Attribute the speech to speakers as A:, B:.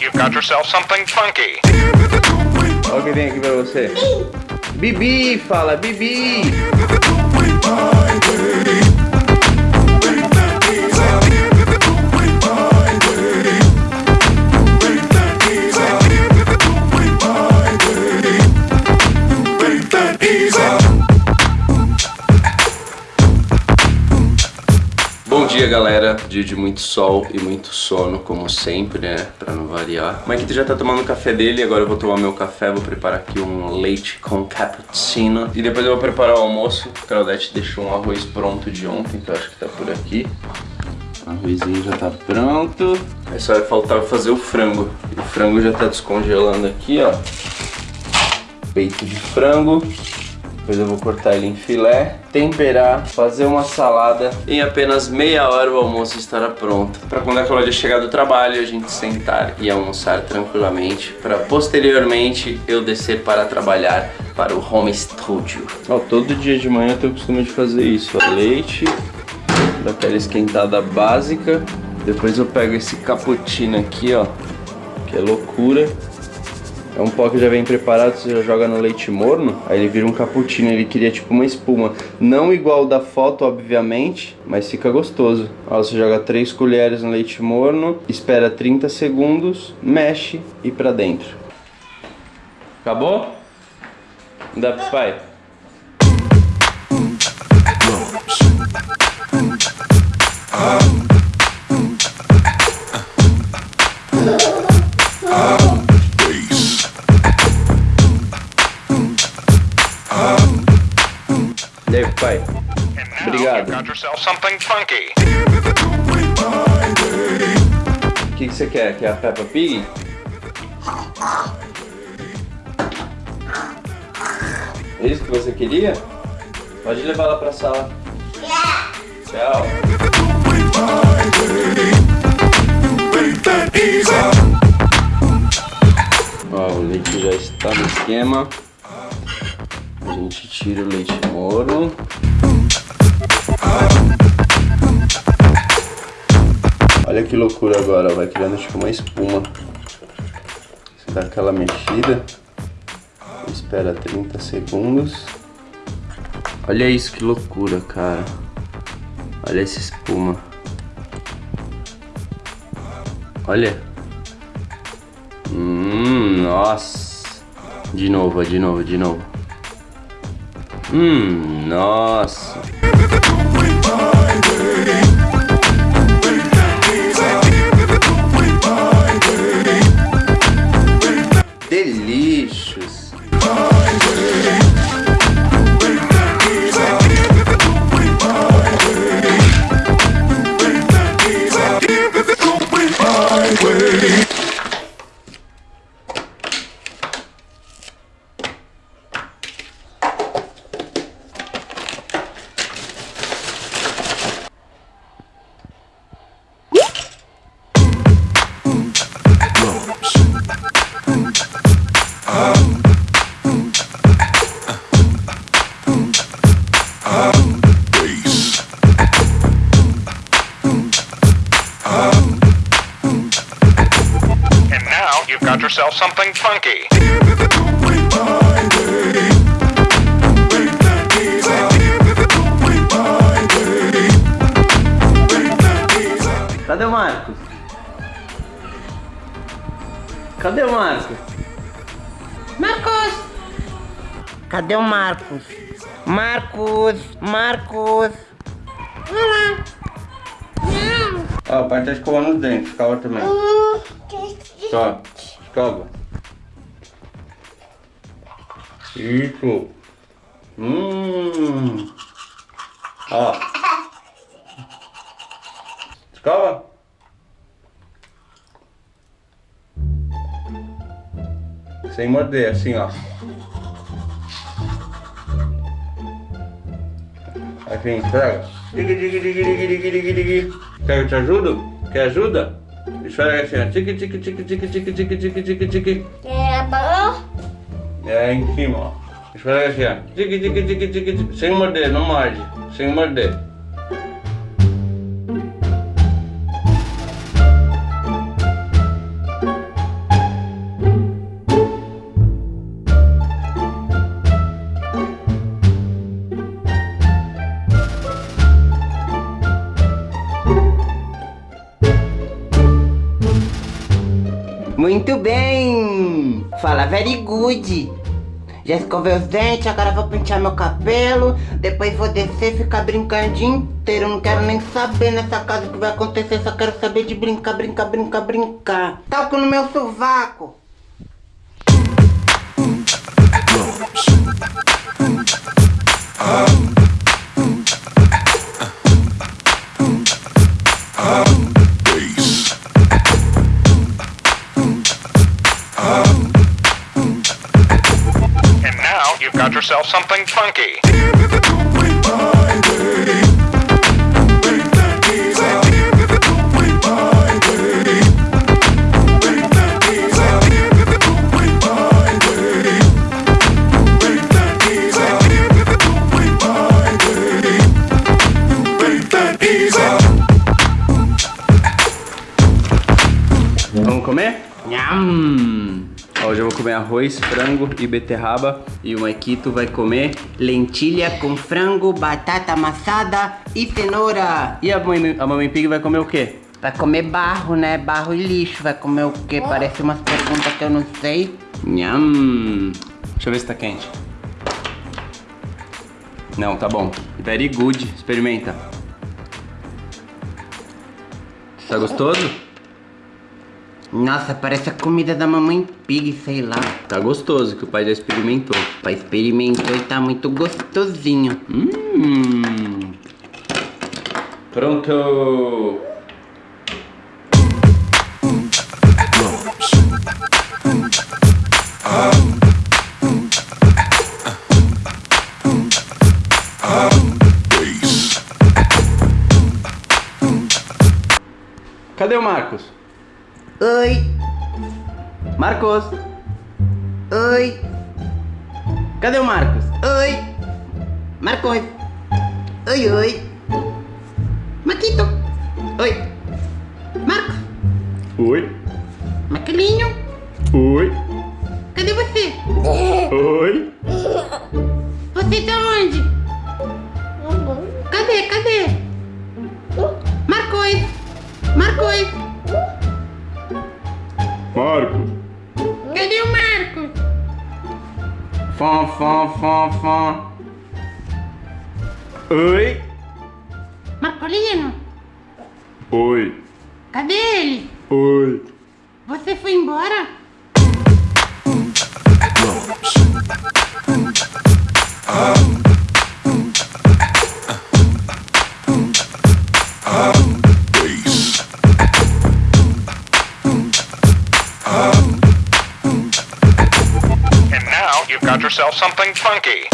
A: you've got yourself something funky.
B: Olha o que vem aqui pra você. Bibi, fala Bibi. Dia galera, dia de muito sol e muito sono, como sempre, né, pra não variar. O Maikito já tá tomando o café dele, agora eu vou tomar meu café, vou preparar aqui um leite com cappuccino. E depois eu vou preparar o almoço, a Claudete deixou um arroz pronto de ontem, que eu acho que tá por aqui. O arrozinho já tá pronto. Aí só vai faltar fazer o frango. O frango já tá descongelando aqui, ó. Peito de frango. Depois eu vou cortar ele em filé, temperar, fazer uma salada. Em apenas meia hora o almoço estará pronto. Para quando a Cláudia chegar do trabalho, a gente sentar e almoçar tranquilamente. Para posteriormente eu descer para trabalhar para o home studio. Ó, todo dia de manhã eu tenho o costume de fazer isso. Leite, daquela esquentada básica. Depois eu pego esse cappuccino aqui, ó, que é loucura. É um pó que já vem preparado, você já joga no leite morno, aí ele vira um cappuccino, ele cria tipo uma espuma. Não igual da foto, obviamente, mas fica gostoso. Ó, você joga 3 colheres no leite morno, espera 30 segundos, mexe e pra dentro. Acabou? Dá pro pai?
A: Yourself something funky.
B: O que, que você quer? Quer a Peppa Pig? É isso que você queria? Pode levar ela pra sala. Tchau. Ó, o leite já está no esquema. A gente tira o leite morno. Olha que loucura agora, vai criando tipo uma espuma. Você dá aquela mexida, espera 30 segundos. Olha isso, que loucura, cara. Olha essa espuma. Olha. Hum, nossa. De novo, de novo, de novo. Hum, nossa. Delícios.
A: Something funky.
B: Cadê o Marcos? Cadê o Marcos?
C: Marcos! Cadê o Marcos? Marcos! Marcos! Olá!
B: Ó, o pai tá escovando os dentes, escova também. Só, ficava. Isso. Hum. Ah. Ficava. Sem morder, assim, ó. Assim, Quer que eu te ajudo? Quer ajuda? Esfrega assim, ó. Tique, tique, tique, tique, tique, tique, tique, tique, tique.
C: É bom?
B: É em cima, ó. Esfrega assim, ó. Tique, tique, tique, tique, tique. Sem morder, não morde. Sem morder.
C: Muito bem! Fala very good! Já escovei os dentes, agora vou pentear meu cabelo, depois vou descer e ficar brincando o dia inteiro. Não quero nem saber nessa casa o que vai acontecer, só quero saber de brincar, brincar, brincar, brincar. Talco no meu sovaco!
A: And now you've got yourself something funky.
B: Arroz, frango e beterraba. E o Maikito vai comer.
C: Lentilha com frango, batata amassada e cenoura.
B: E a mãe, a mamãe Pig vai comer o quê?
C: Vai comer barro, né? Barro e lixo. Vai comer o quê? Parece umas perguntas que eu não sei.
B: Nham. Deixa eu ver se tá quente. Não, tá bom. Very good. Experimenta. Tá gostoso?
C: Nossa, parece a comida da mamãe pig, sei lá.
B: Tá gostoso, que o pai já experimentou.
C: O pai experimentou e tá muito gostosinho.
B: Hum. Pronto. Cadê o Marcos?
C: Oi,
B: Marcos!
C: oi,
B: Cadê o Marcos?
C: oi. Marcos. Oi, oi. Maquito. Oi.
B: Fom, fom, fom. Oi.
C: Marcolino.
B: Oi.
C: Cadê ele?
B: Oi.
C: Você foi embora?
A: You've got yourself something funky.